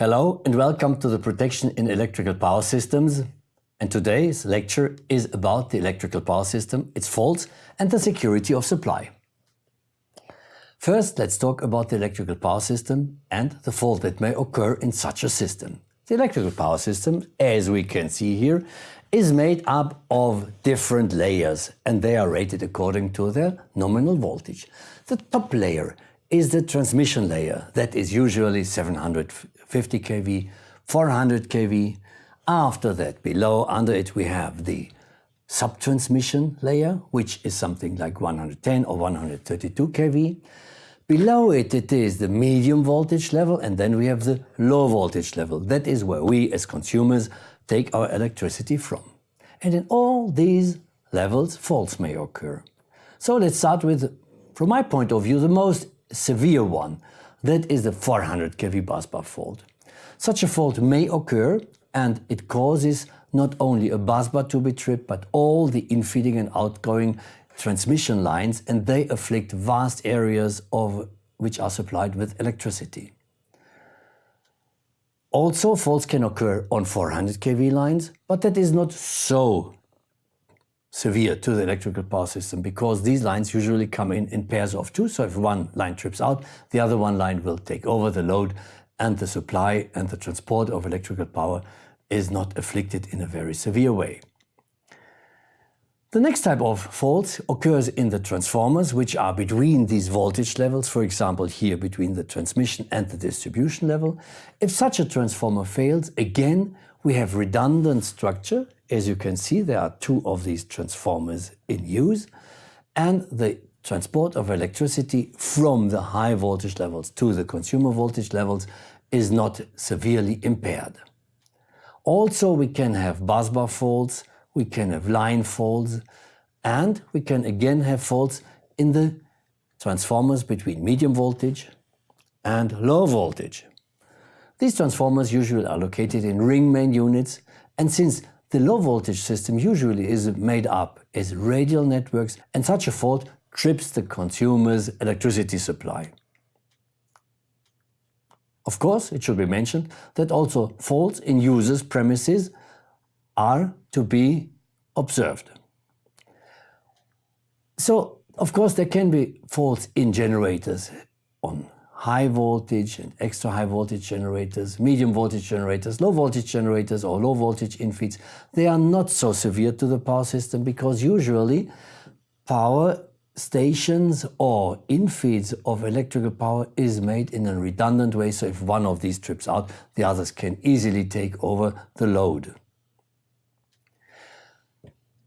Hello and welcome to the Protection in Electrical Power Systems. And today's lecture is about the electrical power system, its faults and the security of supply. First, let's talk about the electrical power system and the fault that may occur in such a system. The electrical power system, as we can see here, is made up of different layers and they are rated according to their nominal voltage. The top layer is the transmission layer that is usually 750 kV, 400 kV. After that, below, under it, we have the subtransmission layer, which is something like 110 or 132 kV. Below it, it is the medium voltage level, and then we have the low voltage level. That is where we, as consumers, take our electricity from. And in all these levels, faults may occur. So let's start with, from my point of view, the most severe one. That is the 400 kV busbar fault. Such a fault may occur and it causes not only a busbar to be tripped, but all the infeeding and outgoing transmission lines and they afflict vast areas of which are supplied with electricity. Also, faults can occur on 400 kV lines, but that is not so severe to the electrical power system because these lines usually come in in pairs of two. So if one line trips out, the other one line will take over the load and the supply and the transport of electrical power is not afflicted in a very severe way. The next type of fault occurs in the transformers, which are between these voltage levels, for example here between the transmission and the distribution level. If such a transformer fails, again we have redundant structure as you can see, there are two of these transformers in use and the transport of electricity from the high voltage levels to the consumer voltage levels is not severely impaired. Also, we can have busbar faults, we can have line faults, and we can again have faults in the transformers between medium voltage and low voltage. These transformers usually are located in ring main units, and since the low voltage system usually is made up as radial networks and such a fault trips the consumer's electricity supply. Of course, it should be mentioned that also faults in users' premises are to be observed. So, of course, there can be faults in generators on high voltage and extra high voltage generators, medium voltage generators, low voltage generators or low voltage infeeds, they are not so severe to the power system because usually power stations or infeeds of electrical power is made in a redundant way. So if one of these trips out, the others can easily take over the load.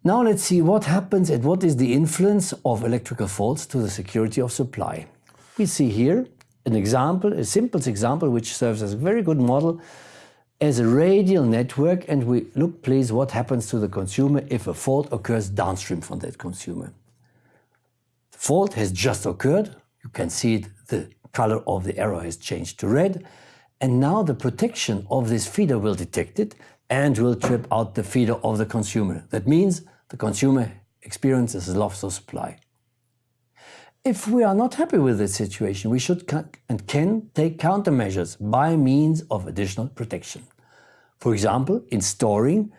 Now let's see what happens and what is the influence of electrical faults to the security of supply. We see here an example, a simple example, which serves as a very good model as a radial network. And we look, please, what happens to the consumer if a fault occurs downstream from that consumer. The fault has just occurred. You can see it, the color of the arrow has changed to red. And now the protection of this feeder will detect it and will trip out the feeder of the consumer. That means the consumer experiences a loss of supply. If we are not happy with this situation, we should and can take countermeasures by means of additional protection. For example, installing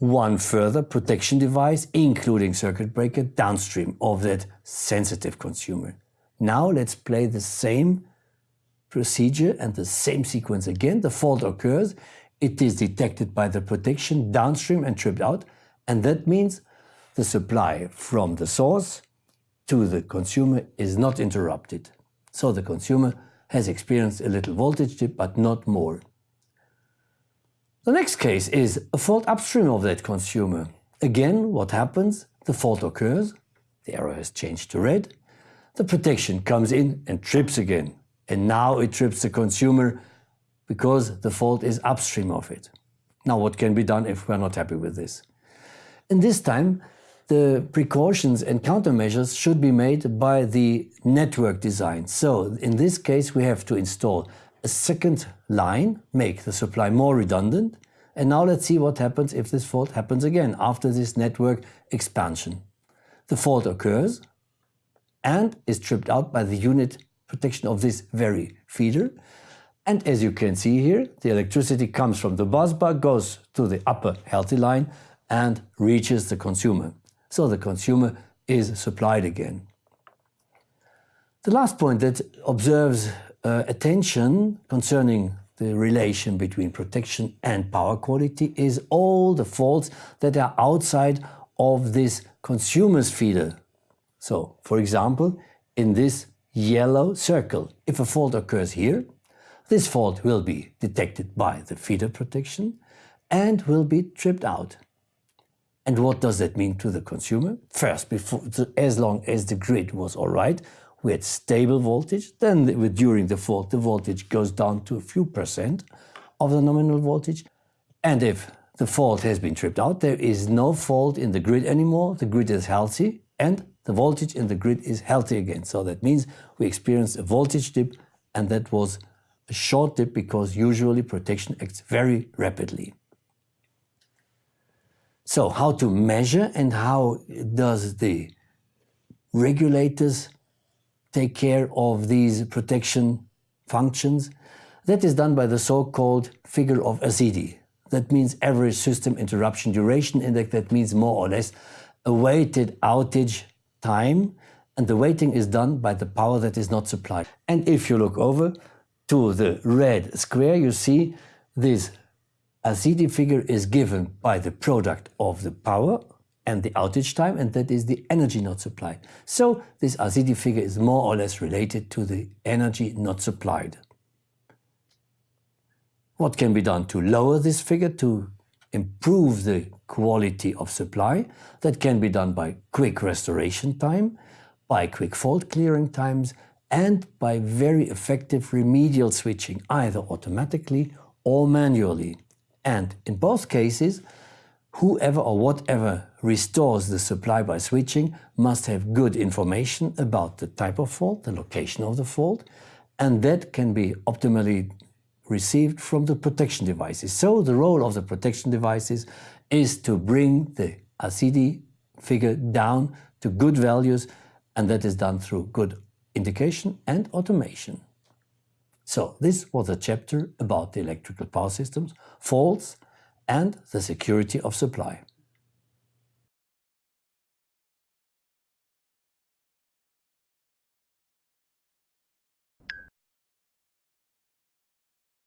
one further protection device, including circuit breaker, downstream of that sensitive consumer. Now let's play the same procedure and the same sequence again. The fault occurs, it is detected by the protection downstream and tripped out, and that means the supply from the source to the consumer is not interrupted. So the consumer has experienced a little voltage dip, but not more. The next case is a fault upstream of that consumer. Again, what happens? The fault occurs, the arrow has changed to red, the protection comes in and trips again. And now it trips the consumer because the fault is upstream of it. Now what can be done if we're not happy with this? And this time the precautions and countermeasures should be made by the network design. So in this case, we have to install a second line, make the supply more redundant. And now let's see what happens if this fault happens again after this network expansion. The fault occurs and is tripped out by the unit protection of this very feeder. And as you can see here, the electricity comes from the bus bar, goes to the upper healthy line and reaches the consumer. So the consumer is supplied again. The last point that observes uh, attention concerning the relation between protection and power quality is all the faults that are outside of this consumer's feeder. So, for example, in this yellow circle, if a fault occurs here, this fault will be detected by the feeder protection and will be tripped out. And what does that mean to the consumer? First, before, as long as the grid was all right, we had stable voltage. Then during the fault, the voltage goes down to a few percent of the nominal voltage. And if the fault has been tripped out, there is no fault in the grid anymore. The grid is healthy and the voltage in the grid is healthy again. So that means we experienced a voltage dip and that was a short dip because usually protection acts very rapidly. So how to measure and how does the regulators take care of these protection functions? That is done by the so-called figure of ASIDI. That means average system interruption duration index. That means more or less a weighted outage time. And the weighting is done by the power that is not supplied. And if you look over to the red square, you see this ASIDI figure is given by the product of the power and the outage time, and that is the energy not supplied. So this ASIDI figure is more or less related to the energy not supplied. What can be done to lower this figure to improve the quality of supply? That can be done by quick restoration time, by quick fault clearing times, and by very effective remedial switching, either automatically or manually. And in both cases, whoever or whatever restores the supply by switching must have good information about the type of fault, the location of the fault, and that can be optimally received from the protection devices. So the role of the protection devices is to bring the ASIDI figure down to good values, and that is done through good indication and automation. So this was a chapter about the electrical power systems, faults and the security of supply.